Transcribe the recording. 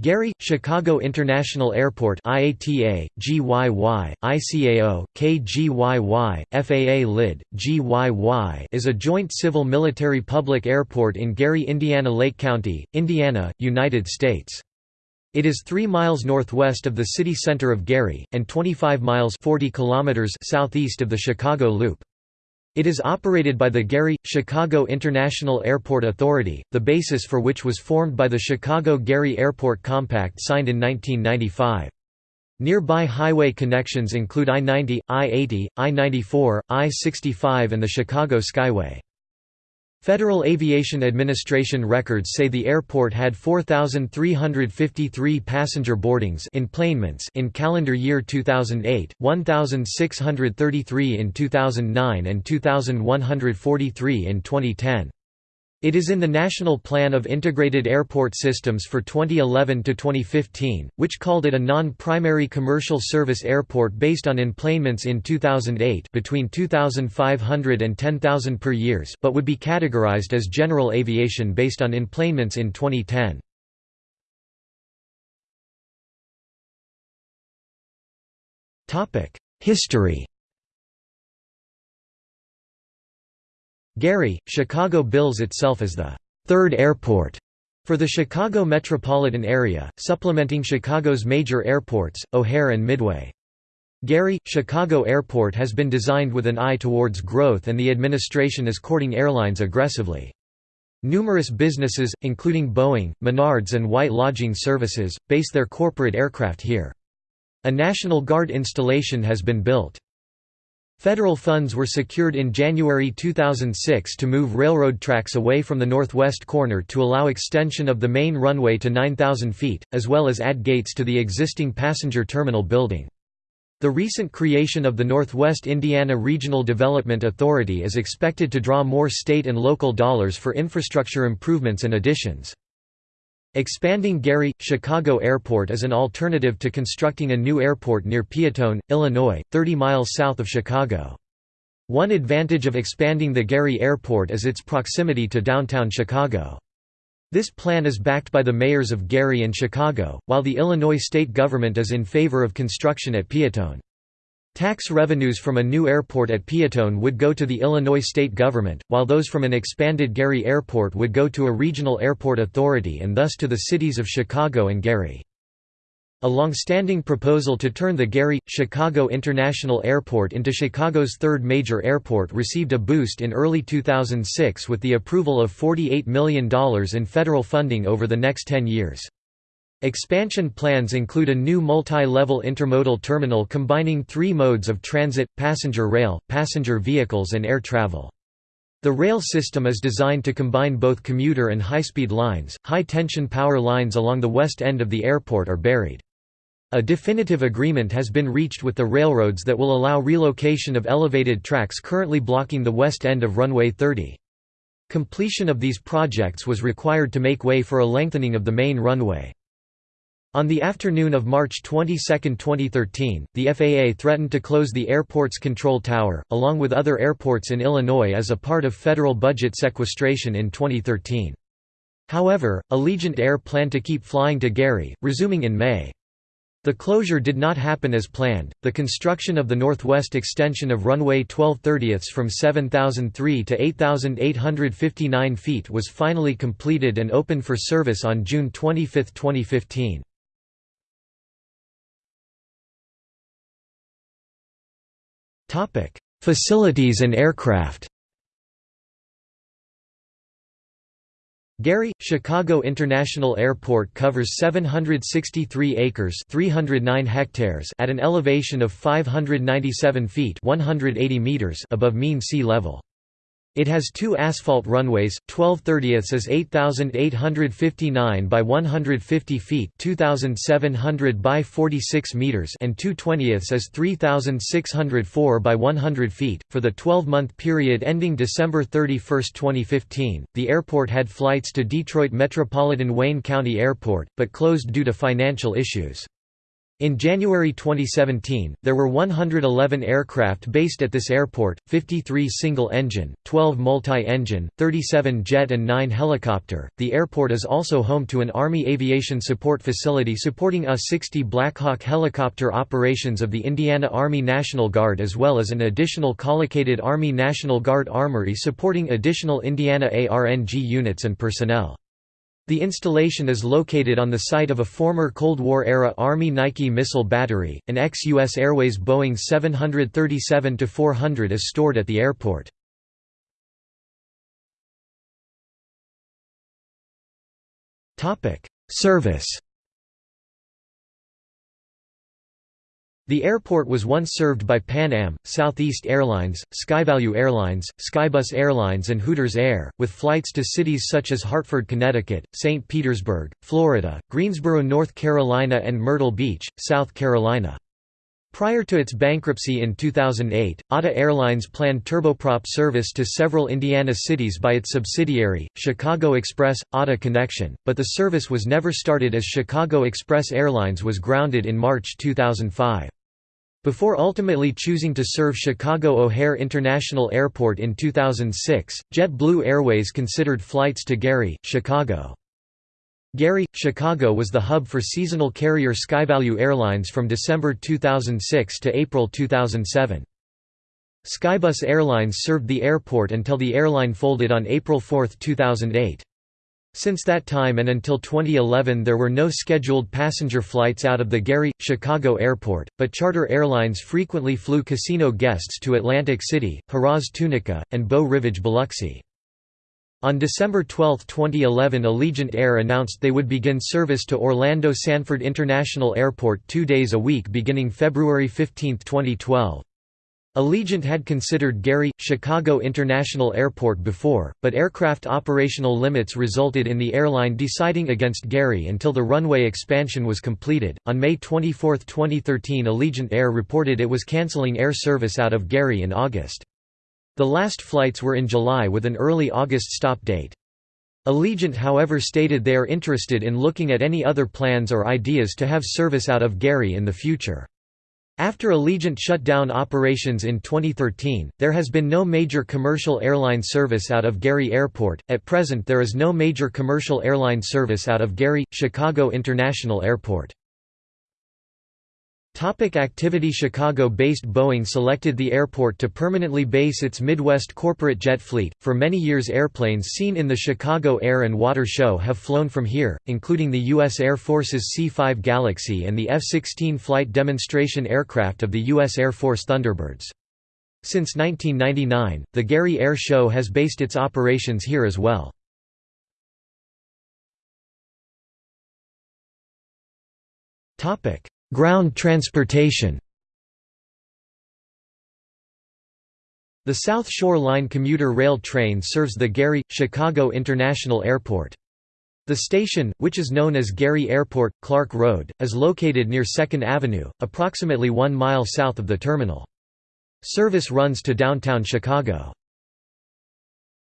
Gary, Chicago International Airport IATA, GYY, ICAO, KGYY, FAA LID, GYY is a joint civil-military public airport in Gary, Indiana Lake County, Indiana, United States. It is 3 miles northwest of the city center of Gary, and 25 miles 40 kilometers southeast of the Chicago Loop. It is operated by the Gary, Chicago International Airport Authority, the basis for which was formed by the Chicago-Gary Airport Compact signed in 1995. Nearby highway connections include I-90, I-80, I-94, I-65 and the Chicago Skyway. Federal Aviation Administration records say the airport had 4,353 passenger boardings in calendar year 2008, 1,633 in 2009 and 2,143 in 2010. It is in the National Plan of Integrated Airport Systems for 2011 to 2015, which called it a non-primary commercial service airport based on enplanements in 2008 between 2,500 and 10,000 per years, but would be categorized as general aviation based on enplanements in 2010. Topic: History Gary, Chicago bills itself as the third airport for the Chicago metropolitan area, supplementing Chicago's major airports, O'Hare and Midway. Gary, Chicago Airport has been designed with an eye towards growth and the administration is courting airlines aggressively. Numerous businesses, including Boeing, Menards and White Lodging Services, base their corporate aircraft here. A National Guard installation has been built. Federal funds were secured in January 2006 to move railroad tracks away from the northwest corner to allow extension of the main runway to 9,000 feet, as well as add gates to the existing passenger terminal building. The recent creation of the Northwest Indiana Regional Development Authority is expected to draw more state and local dollars for infrastructure improvements and additions. Expanding Gary, Chicago Airport is an alternative to constructing a new airport near Peotone, Illinois, 30 miles south of Chicago. One advantage of expanding the Gary Airport is its proximity to downtown Chicago. This plan is backed by the mayors of Gary and Chicago, while the Illinois state government is in favor of construction at Peotone. Tax revenues from a new airport at Peotone would go to the Illinois state government, while those from an expanded Gary Airport would go to a regional airport authority and thus to the cities of Chicago and Gary. A long-standing proposal to turn the Gary, Chicago International Airport into Chicago's third major airport received a boost in early 2006 with the approval of $48 million in federal funding over the next 10 years. Expansion plans include a new multi-level intermodal terminal combining three modes of transit, passenger rail, passenger vehicles and air travel. The rail system is designed to combine both commuter and high-speed lines. High-tension power lines along the west end of the airport are buried. A definitive agreement has been reached with the railroads that will allow relocation of elevated tracks currently blocking the west end of runway 30. Completion of these projects was required to make way for a lengthening of the main runway. On the afternoon of March 22, 2013, the FAA threatened to close the airport's control tower, along with other airports in Illinois as a part of federal budget sequestration in 2013. However, Allegiant Air planned to keep flying to Gary, resuming in May. The closure did not happen as planned. The construction of the northwest extension of runway 12 30ths from 7,003 to 8,859 feet was finally completed and opened for service on June 25, 2015. Topic: Facilities and aircraft. Gary, Chicago International Airport covers 763 acres 309 hectares at an elevation of 597 feet 180 meters above mean sea level. It has two asphalt runways, 12 30ths is 8,859 by 150 feet 2,700 by 46 meters and 2 20ths is 3,604 by 100 feet. For the 12-month period ending December 31, 2015, the airport had flights to Detroit Metropolitan Wayne County Airport, but closed due to financial issues. In January 2017, there were 111 aircraft based at this airport, 53 single-engine, 12 multi-engine, 37 jet and 9 helicopter. The airport is also home to an Army aviation support facility supporting A-60 Blackhawk helicopter operations of the Indiana Army National Guard as well as an additional collocated Army National Guard armory supporting additional Indiana ARNG units and personnel. The installation is located on the site of a former Cold War-era Army Nike missile battery. An ex-U.S. Airways Boeing 737-400 is stored at the airport. Service The airport was once served by Pan Am, Southeast Airlines, SkyValue Airlines, Skybus Airlines and Hooters Air, with flights to cities such as Hartford, Connecticut, St. Petersburg, Florida, Greensboro, North Carolina and Myrtle Beach, South Carolina. Prior to its bankruptcy in 2008, ATA Airlines planned turboprop service to several Indiana cities by its subsidiary, Chicago Express, ATA Connection, but the service was never started as Chicago Express Airlines was grounded in March 2005. Before ultimately choosing to serve Chicago O'Hare International Airport in 2006, JetBlue Airways considered flights to Gary, Chicago. Gary, Chicago was the hub for seasonal carrier SkyValue Airlines from December 2006 to April 2007. Skybus Airlines served the airport until the airline folded on April 4, 2008. Since that time and until 2011 there were no scheduled passenger flights out of the Gary, Chicago airport, but charter airlines frequently flew casino guests to Atlantic City, Harrah's Tunica, and Beau Rivage Biloxi. On December 12, 2011 Allegiant Air announced they would begin service to Orlando Sanford International Airport two days a week beginning February 15, 2012. Allegiant had considered Gary, Chicago International Airport before, but aircraft operational limits resulted in the airline deciding against Gary until the runway expansion was completed. On May 24, 2013, Allegiant Air reported it was canceling air service out of Gary in August. The last flights were in July with an early August stop date. Allegiant however stated they are interested in looking at any other plans or ideas to have service out of Gary in the future. After Allegiant shut down operations in 2013, there has been no major commercial airline service out of Gary Airport. At present, there is no major commercial airline service out of Gary, Chicago International Airport. Topic activity Chicago-based Boeing selected the airport to permanently base its Midwest corporate jet fleet. For many years airplanes seen in the Chicago Air and Water Show have flown from here, including the U.S. Air Force's C-5 Galaxy and the F-16 flight demonstration aircraft of the U.S. Air Force Thunderbirds. Since 1999, the Gary Air Show has based its operations here as well. Topic Ground transportation The South Shore Line commuter rail train serves the Gary, Chicago International Airport. The station, which is known as Gary Airport, Clark Road, is located near 2nd Avenue, approximately one mile south of the terminal. Service runs to downtown Chicago.